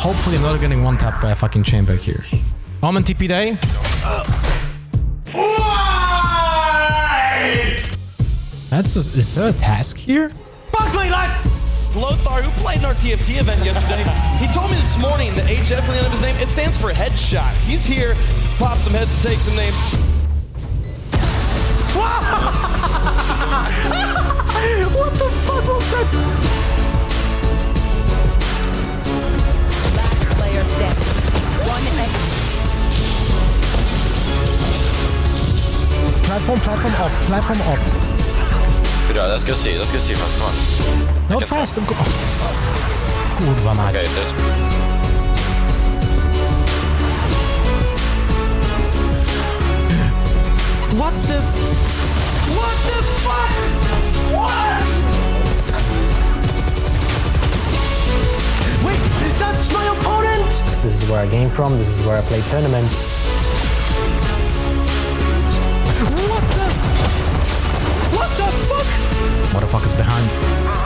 Hopefully I'm not getting one tapped by a fucking chain back here. Omen TP day. That's a, is there a task here? Fuck my life! Lothar, who played in our TFT event yesterday, he told me this morning that HF the end of his name, it stands for headshot. He's here to pop some heads and take some names. Platform, platform up, platform up. Bra, jag ska se, jag ska se fast man. Not fast. Go. Oh. Kurwa mać. Okej, to jest... What the... What the fuck? What? Wait, that's my opponent! This is where I came from. This is where I play tournaments. Bond.